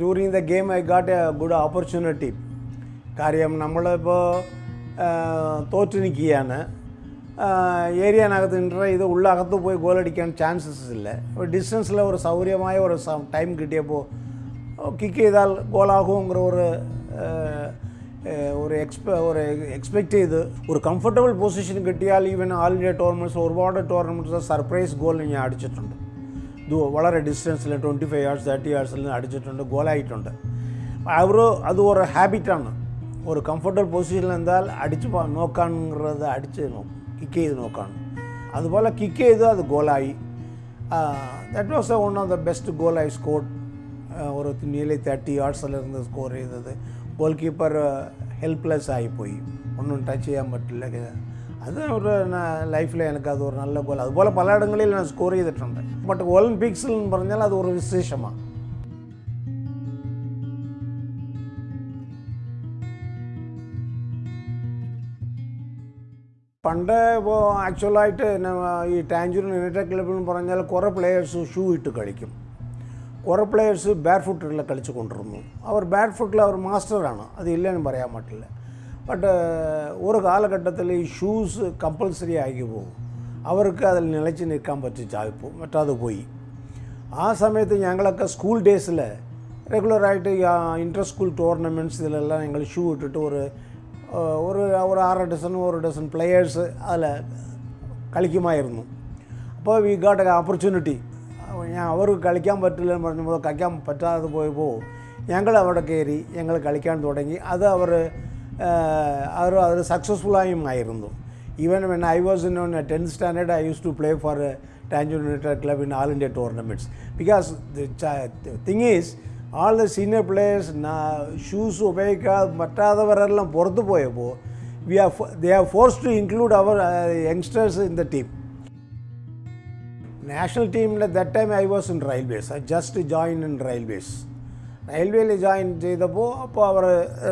During the game, I got a good opportunity. കാര്യം നമ്മളിപ്പോൾ തോറ്റു നിൽക്കുകയാണ് ഏരിയനകത്ത് ഇൻ്റർ ചെയ്ത് ഉള്ളകത്ത് പോയി ഗോളടിക്കാൻ ചാൻസസ് ഇല്ല അപ്പോൾ ഡിസ്റ്റൻസിൽ ഒരു സൗകര്യമായ ഒരു ടൈം കിട്ടിയപ്പോൾ കിക്ക് ചെയ്താൽ ഗോളാകുമെങ്കിற ഒരു ஒரு எக்ஸ்ப ஒரு எக்ஸ்பெக்ட் ചെയ്ത് ഒരു കംഫർട്ടബിൾ പൊസിഷൻ കിട്ടിയാൽ ഈവൻ ആൾ ഇന്ത്യ ടൂർണമെൻറ്റ്സ് ഒരുപാട് ടൂർണമെൻറ്റ്സ് സർപ്രൈസ് ഗോൾ ഞാൻ അടിച്ചിട്ടുണ്ട് வளர டிஸ்டன்ஸில் டுவெண்ட்டி ஃபைவ் ஹார்ஸ் தேர்ட்டி ഇയേഴ്സിൽ அடிச்சிட்டு അടിച്ചിട്ടുണ്ട് ഗോലായിട്ടുണ്ട് அது ஒரு ഒരു ഹാബിറ്റാണ് ஒரு கம்ஃபர்டபுள் பொசிஷனில் இருந்தால் அடித்து பா நோக்கானுங்கிறத அடித்து நோ கிக் செய்து நோக்கான் அதுபோல் கிக் செய்து அது கோலாயி that was one of the best goal I score ஒரு நிலை தேர்ட்டி ஹார்ஸில் இருந்து ஸ்கோர் செய்தது கோல் கீப்பர் ஹெல்ப்லெஸ் ஆகி போய் ஒன்றும் டச் செய்யாம பட்டில അത് അവരുടെ ലൈഫിൽ എനിക്ക് അത് ഒരു നല്ല நல்ல അതുപോലെ പലയിടങ്ങളിൽ ഞാൻ സ്കോർ ചെയ്തിട്ടുണ്ട് ബട്ട് ഒളിമ്പിക്സിൽ പറഞ്ഞാൽ അത് ഒരു വിശേഷമാണ് പണ്ട് ഇപ്പോൾ ആക്ച്വലായിട്ട് ഈ ടാഞ്ചൂരിൻ യുണൈറ്റഡ് ക്ലബ് എന്ന് പറഞ്ഞാൽ കുറേ പ്ലെയേഴ്സ് ഷൂ ഇട്ട് കളിക്കും കുറേ പ്ലെയേഴ്സ് ബാറ്റ് ഫുട്ടിൽ കളിച്ചു കൊണ്ടിരുന്നു അവർ ബാറ്റ് ഫുട്ടിൽ അവർ മാസ്റ്ററാണ് അത് ഇല്ലെന്ന് പറയാൻ പറ്റില്ല பட்டு ஒரு காலகட்டத்தில் ஷூஸ் கம்பல்சரி ஆகி போகும் അവർക്ക് അതിൽ നിലച്ച് നിൽക്കാൻ പറ്റിച്ചായിപ്പോൾ പറ്റാതെ പോയി ആ സമയത്ത് ഞങ്ങളൊക്കെ സ്കൂൾ ഡേയ്സിൽ റെഗുലറായിട്ട് ഇൻ്റർ സ്കൂൾ ടൂർണമെൻറ്റ്സ് ഇതിലെല്ലാം ഞങ്ങൾ ഷൂ ഇട്ടിട്ട് ഒരു ഒരു ഒരു ആറ് ഡസൻ ഒരു ഡസൻ പ്ലെയേഴ്സ് അതിൽ കളിക്കുമായിരുന്നു അപ്പോൾ വി ഗാട്ട് എ ഓപ്പർച്യൂണിറ്റി ഞാൻ അവർക്ക് കളിക്കാൻ പറ്റില്ലെന്ന് പറഞ്ഞപ്പോൾ കളിക്കാൻ പറ്റാതെ പോയപ്പോൾ ഞങ്ങൾ അവിടെ കയറി ഞങ്ങൾ കളിക്കാൻ തുടങ്ങി അത് അവർ ಅವರು ಅದರ ಸಕ್ಸಸ್ಫುಲ್ಲಾಗಿ ಆಯಿರುಂದು even when I was in one tenth standard I use to play for Tanjung United Club in all India tournaments. Because the, thing is, all the senior players, na, shoes, matadavareல்லாம் பொறுத்து போயப்போ we are they are forced to include our uh, youngsters in the team. National team at that time I was in railways. I just joined in railways. റെയിൽവേയിൽ join ചെയ്തപ്പോൾ അപ്പോൾ അവർ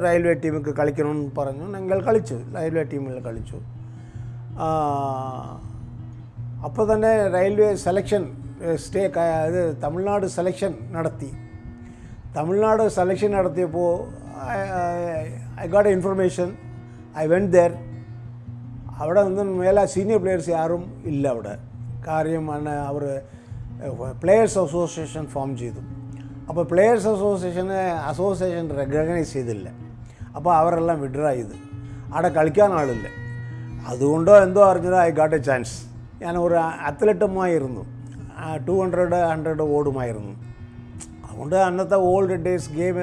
railway ടീമിക്ക് കളിക്കണമെന്ന് പറഞ്ഞു ഞങ്ങൾ കളിച്ചു railway ടീമിൽ കളിച്ചു അപ്പോൾ തന്നെ റെയിൽവേ സെലക്ഷൻ സ്റ്റേ ഇത് തമിഴ്നാട് സെലക്ഷൻ നടത്തി തമിഴ്നാട് സെലക്ഷൻ നടത്തിയപ്പോൾ I got information I went there അവിടെ നിന്ന് മേലെ സീനിയർ പ്ലെയേഴ്സ് യാരും ഇല്ല അവിടെ കാര്യം അവർ പ്ലെയേഴ്സ് അസോസിയേഷൻ ഫോം ചെയ്തു അപ്പോൾ പ്ലെയേഴ്സ് അസോസിയേഷനെ അസോസിയേഷൻ റെക്കഗ്നൈസ് ചെയ്തില്ല അപ്പോൾ അവരെല്ലാം വിഡ്രാ ചെയ്ത് അവിടെ കളിക്കാൻ ആളില്ല അതുകൊണ്ടോ എന്തോ അറിഞ്ഞത് ഐ ഗാട്ട് എ ചാൻസ് ഞാൻ ഒരു അത്ലറ്റുമായിരുന്നു ടു ഹൺഡ്രഡ് ഹൺഡ്രഡ് ഓടുമായിരുന്നു അതുകൊണ്ട് അന്നത്തെ ഓൾഡ് ഡേയ്സ് ഗെയിം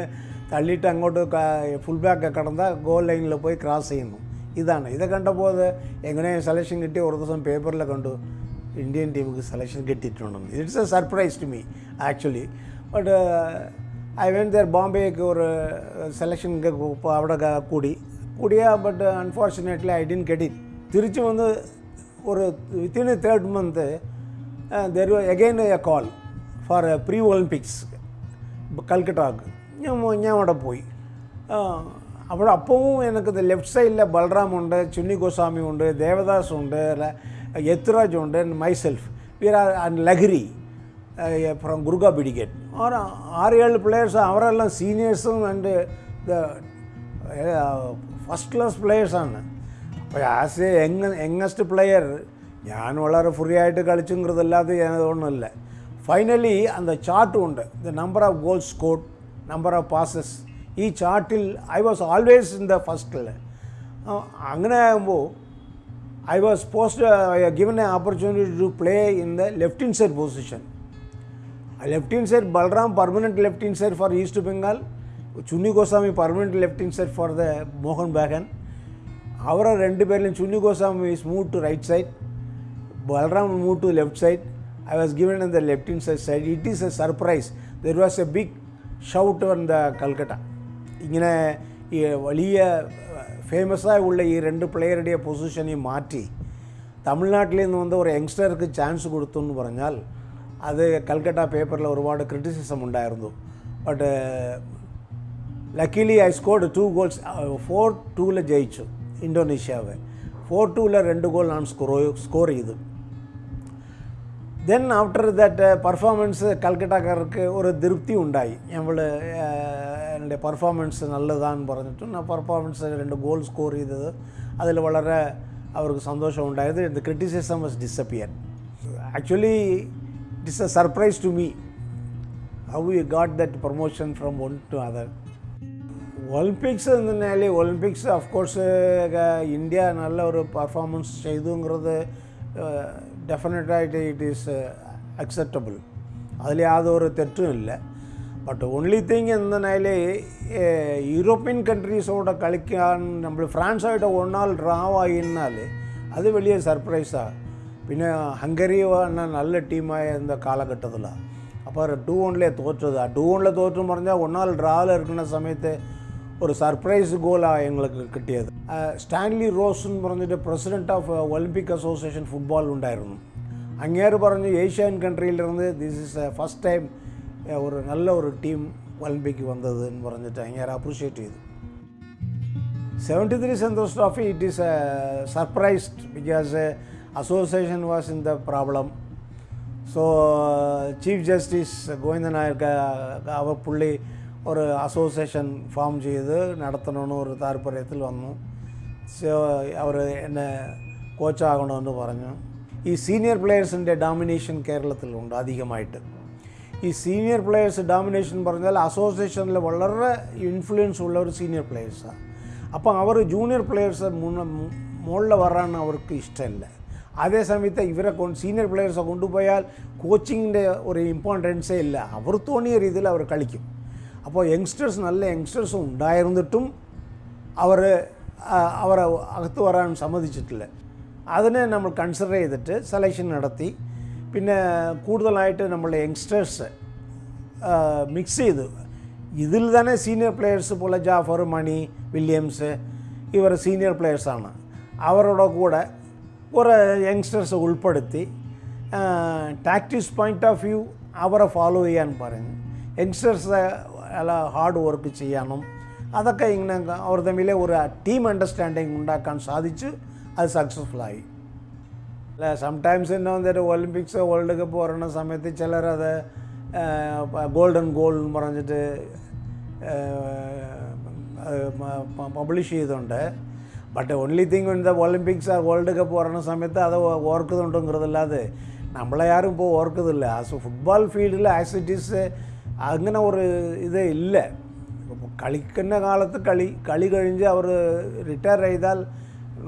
തള്ളിയിട്ട് അങ്ങോട്ട് ഫുൾ ബാക്ക് കടന്ന ഗോൾ ലൈനിൽ പോയി ക്രോസ് ചെയ്യുന്നു ഇതാണ് ഇത് കണ്ടപ്പോൾ എങ്ങനെ സെലക്ഷൻ കിട്ടി ഒരു ദിവസം പേപ്പറിൽ കണ്ടു ഇന്ത്യൻ ടീമിക്ക് സെലക്ഷൻ കിട്ടിയിട്ടുണ്ടെന്ന് it's a surprise to me actually but I went there பாம்பேக்கு ஒரு செலெக்ஷனுக்கு uh, அவட கூடி கூடியா but unfortunately I didn't get it Trichy வந்து ஒரு within third month there again a call for pre Olympics கல்கட்டாவுக்கு ஞாபட போய் அப்புறம் அப்போவும் எனக்கு இந்த லெஃப்ட் சைடில் பல்ராம் உண்டு சுன்னி கோசாமி உண்டு தேவதாஸ் உண்டு எத்ராஜ் உண்டு அண்ட் மை செல்ஃப் வீர் ஆர் அண்ட் லஹ்ரி அப்புறம் குருகா பிடிகேட் ஆர் ஆறு ஏழு பிளேயர்ஸ் அவரெல்லாம் സീനിയേഴ്സും ആൻഡ് ദ ഫസ്റ്റ് ക്ലാസ് പ്ലെയേഴ്സാണ് അപ്പോൾ as a young youngest player ഞാൻ വളരെ ഫ്രീ ആയിട്ട് കളിച്ചുങ്കൃതല്ലാതെ ഞാനതൊന്നുമില്ല ഫൈനലി അന്ത ചാർട്ടും ഉണ്ട് the number of goals scored number of passes ഈ ചാർട്ടിൽ I was always in the ഫസ്റ്റിൽ അങ്ങനെ ആകുമ്പോൾ I was post given a opportunity to play in the left in side position left hand side Balram permanent left hand side for East Bengal, Chunni Goswami permanent left hand side for the Mohan Bagan. அவரை ரெண்டு பேர்லையும் Chunni Goswami is move to right side Balram move to left side I was given in the left in side side it is a surprise there was a big shout on the Calcutta இங்கே വലിയ ഫേമസായ ഉള്ള ഈ രണ്ട് പ്ലെയറുടെ പൊസിഷനെ മാറ്റി തമിഴ്നാട്ടിൽ നിന്ന് വന്ന ഒരു യങ്സ്റ്റർക്ക് ചാൻസ് കൊടുത്തു എന്ന് പറഞ്ഞാൽ അത് കൽക്കട്ട പേപ്പറിൽ ഒരുപാട് ക്രിറ്റിസിസം ഉണ്ടായിരുന്നു but luckily I scored two goals four ടൂവിൽ ജയിച്ചു ഇൻഡോനേഷ്യാവ് ഫോർ ടൂവിൽ രണ്ട് ഗോൾ ഞാൻ സ്കോർ സ്കോർ ചെയ്തു ദെൻ ആഫ്റ്റർ ദാറ്റ് പെർഫോമൻസ് കൽക്കട്ടക്കാർക്ക് ഒരു തൃപ്തി ഉണ്ടായി ഞങ്ങൾ എൻ്റെ പെർഫോമൻസ് നല്ലതാണെന്ന് പറഞ്ഞിട്ടും ആ പെർഫോമൻസ് രണ്ട് ഗോൾ സ്കോർ ചെയ്തത് അതിൽ വളരെ അവർക്ക് സന്തോഷം ഉണ്ടായത് the criticism was disappear actually it is a surprise to me how you got that promotion from one to other Olympics இருந்தனாலே ஒலிம்பிக்ஸ் அஃப்கோர்ஸ் இந்தியா நல்ல ஒரு பர்ஃபார்மன்ஸ் செய்துங்கிறது டெஃபினட்டாக இட் இஸ் அக்செப்டபுள் அதில் அது ஒரு தெற்றும் இல்லை பட் ஒன்லி திங் இருந்தனாலே யூரோப்பியன் கண்ட்ரிஸோட கழிக்க நம்ம ஃப்ரான்ஸாகிட்ட ஒன்றால் ட்ராவ் ஆகினாலே அது வெளியே சர்ப்ரைஸாக பின்ன ஹங்கரியான நல்ல டீமாக இருந்த காலகட்டத்தில் அப்புறம் டூ ஒன்லேயே தோற்றது டூ ஒனில் தோற்று முறைஞ்சால் ஒன்றால் ட்ராவில் இருக்கிற சமயத்து ஒரு சர்ப்ரைஸ் கோலாக எங்களுக்கு கிட்டியது ஸ்டான்லி ரோஸ்ன்னு பிறந்துட்டு president of Olympic association football உண்டாயிருந்தோம் அங்கேயாரு பறஞ்சு ஏஷியன் கண்ட்ரியிலிருந்து this is a first time ஒரு நல்ல ஒரு டீம் ஒலிம்பிக் வந்ததுன்னு பறஞ்சிட்டு அங்கேயாரு அப்ரிஷியேட் செய்யுது seventy three Santosh trophy it is a surprised because association was in the problem. So Chief Justice Govindan Nair அவர் புள்ளி ஒரு அசோசியேஷன் ஃபார்ம் செய்து நடத்தணும்னு ஒரு தாற்பயத்தில் വന്നു സോ അവർ എന്നെ കോച്ചാകണമെന്ന് പറഞ്ഞു ഈ സീനിയർ പ്ലെയേഴ്സിൻ്റെ ഡോമിനേഷൻ കേരളത്തിലുണ്ട് അധികമായിട്ട് ഈ സീനിയർ പ്ലെയേഴ്സ് ഡോമിനേഷൻ പറഞ്ഞാൽ അസോസിയേഷനിൽ വളരെ ഇൻഫ്ലുവൻസ് ഉള്ള ഒരു സീനിയർ പ്ലെയേഴ്സാണ് അപ്പം അവർ ജൂനിയർ പ്ലെയേഴ്സ് മുകളിൽ വരാൻ അവർക്ക് ഇഷ്ടമില്ല അതേ സമയത്ത് ഇവരെ സീനിയർ പ്ലെയേഴ്സെ കൊണ്ടുപോയാൽ കോച്ചിങ്ങിൻ്റെ ഒരു ഇമ്പോർട്ടൻസേ ഇല്ല അവർ തോന്നിയ രീതിയിൽ അവർ കളിക്കും അപ്പോൾ യങ്സ്റ്റേഴ്സ് നല്ല യങ്സ്റ്റേഴ്സ് ഉണ്ടായിരുന്നിട്ടും അവർ അവരെ അകത്ത് വരാൻ സമ്മതിച്ചിട്ടില്ല അതിനെ നമ്മൾ കൺസിഡർ ചെയ്തിട്ട് സെലക്ഷൻ നടത്തി പിന്നെ കൂടുതലായിട്ട് നമ്മൾ യങ്സ്റ്റേഴ്സ് മിക്സ് ചെയ്തു ഇതിൽ തന്നെ സീനിയർ പ്ലെയേഴ്സ് പോലെ ജാഫർ മണി വില്യംസ് ഇവർ സീനിയർ പ്ലെയേഴ്സാണ് അവരുടെ കൂടെ കുറേ യങ്സ്റ്റേഴ്സ് ഉൾപ്പെടുത്തി ടാക്ടിക്സ് പോയിൻ്റ് ഓഫ് വ്യൂ അവരെ ഫോളോ ചെയ്യാൻ പറഞ്ഞു യങ്സ്റ്റേഴ്സ് അല്ല ഹാർഡ് വർക്ക് ചെയ്യണം അതൊക്കെ ഇങ്ങനെ അവർ തമ്മിലെ ഒരു ടീം അണ്ടർസ്റ്റാൻഡിങ് ഉണ്ടാക്കാൻ സാധിച്ചു അത് സക്സസ്ഫുള്ളായി അല്ല സംടൈംസ് എന്നെ വന്നിട്ട് ഒളിമ്പിക്സ് വേൾഡ് കപ്പ് പറയുന്ന സമയത്ത് ചിലരത് ഗോൾഡൻ ഗോൾ എന്ന് പറഞ്ഞിട്ട് പബ്ലിഷ് ചെയ്തുകൊണ്ട് பட் ஒன்லி திங் இந்த ஒலிம்பிக்ஸ் வேர்ல்டு கப் வரணும் சமயத்து அதை ஓர்க்குதுண்டுங்கிறது இல்லாது நம்மளை யாரும் இப்போ ஓர்க்குது இல்லை ஸோ ஃபுட்பால் ஃபீல்டில் ஆக்சிட்டிஸு அங்கே ஒரு இதே இல்லை കളിക്കുന്ന காலத்து களி களி கழிஞ்சு அவர் ரிட்டையர் ചെയ്താൽ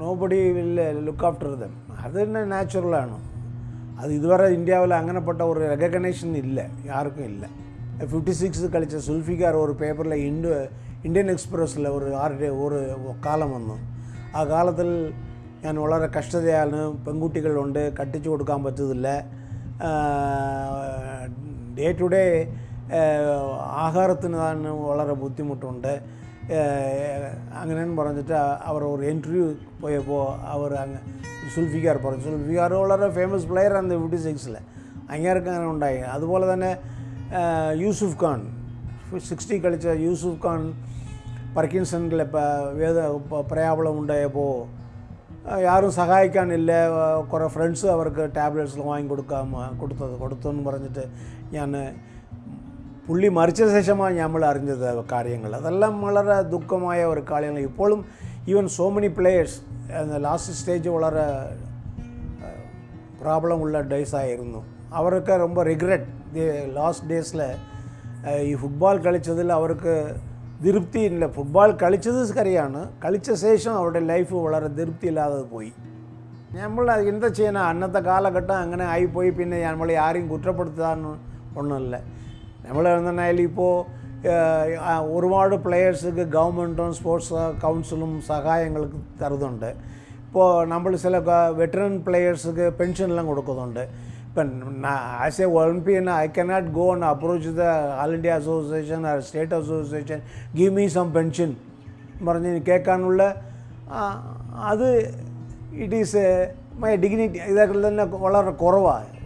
நோபடி இல்லை லுக் ஆஃப்டர் தம் அது என்ன நேச்சுரலான அது இதுவரை இந்தியாவில் அங்கனப்பட்ட ഒരു ரெகக்னேஷன் இல்லை யாருக்கும் இல்லை ஃபிஃப்டி சிக்ஸ் கழித்த சுல்ஃபிகார் ஒரு பேப்பரில் இண்டு இந்தியன் எக்ஸ்பிரஸில் ஒரு ஆறு ஒரு காலம் வந்தோம் ആ കാലത്തിൽ ഞാൻ വളരെ കഷ്ടതയാണ് പെൺകുട്ടികളുണ്ട് കട്ടിച്ചു കൊടുക്കാൻ പറ്റത്തില്ല ഡേ ടു ഡേ ആഹാരത്തിന് തന്നെ വളരെ ബുദ്ധിമുട്ടുണ്ട് അങ്ങനെയെന്ന് പറഞ്ഞിട്ട് അവർ ഒരു ഇൻ്റർവ്യൂ പോയപ്പോൾ അവർ അങ്ങ് സുൽഫിക്കാർ പറഞ്ഞു സുൽഫിക്കാർ വളരെ ഫേമസ് പ്ലെയർ ആണ് ഫിഫ്റ്റി സിക്സിൽ അങ്ങേർക്ക് അങ്ങനെ ഉണ്ടായി അതുപോലെ തന്നെ യൂസുഫ് ഖാൻ സിക്സ്റ്റി കളിച്ച യൂസുഫ് ഖാൻ പർക്കിൻസണിൽ വേദ പ്രയാപളം ഉണ്ടായപ്പോൾ യാരും സഹായിക്കാനില്ല കുറേ ഫ്രണ്ട്സ് അവർക്ക് ടാബ്ലറ്റ്സ് വാങ്ങി കൊടുക്കാൻ കൊടുത്തത് കൊടുത്തെന്ന് പറഞ്ഞിട്ട് ഞാൻ പുള്ളി മരിച്ച ശേഷമാണ് നമ്മൾ അറിഞ്ഞത് കാര്യങ്ങൾ അതെല്ലാം വളരെ ദുഃഖമായ ഒരു കാര്യങ്ങൾ ഇപ്പോഴും even so many players last stage വളരെ പ്രോബ്ലം ഉള്ള ഡേയ്സ് ആയിരുന്നു അവർക്ക് ரொம்ப റിഗ്രറ്റ് ലാസ്റ്റ് ഡേയ്സിൽ ഈ ഫുട്ബോൾ കളിച്ചതിൽ അവർക്ക് തൃപ്തി ഇല്ല ഫുട്ബോൾ കളിച്ചത് കറിയാണ് കളിച്ച ശേഷം അവരുടെ ലൈഫ് വളരെ തൃപ്തി ഇല്ലാതെ പോയി നമ്മൾ എന്താ ചെയ്യണം അന്നത്തെ കാലഘട്ടം അങ്ങനെ ആയിപ്പോയി പിന്നെ നമ്മൾ ആരെയും കുറ്റപ്പെടുത്താൻ ഒന്നുമില്ല നമ്മൾ എന്നാൽ ഇപ്പോൾ ഒരുപാട് പ്ലെയേഴ്സുക്ക് ഗവൺമെൻറ്റും സ്പോർട്സ് കൗൺസിലും സഹായങ്ങൾക്ക് തരുന്നുണ്ട് ഇപ്പോൾ നമ്മൾ ചില വെറ്ററൻ പ്ലെയേഴ്സുക്ക് പെൻഷനെല്ലാം കൊടുക്കുന്നുണ്ട് But nah, as a Olympian, I cannot go and approach the All India Association or State Association, give me some pension. மறைஞ்சு கேட்கானுள்ள அது இட் இஸ் மை டிக்னிட்டி இதற்குள்ள வளர குறவாக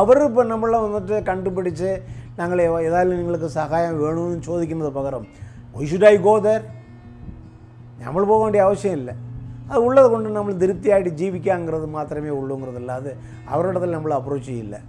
അവർ ഇപ്പം നമ്മളെ വന്നിട്ട് കണ്ടുപിടിച്ച് ഞങ്ങൾ ഏതായാലും നിങ്ങൾക്ക് സഹായം വേണമെന്ന് ചോദിക്കുന്നത് പകരം why should I go there നമ്മൾ പോകേണ്ട ആവശ്യമില്ല அது உள்ளதை கொண்டு நம்மளை திருப்தியாகிட்டு ஜீவிக்காங்கிறது மாத்திரமே உள்ளுங்கிறது இல்லாது அவரோடதில் நம்மளை அப்ரோச் இல்லை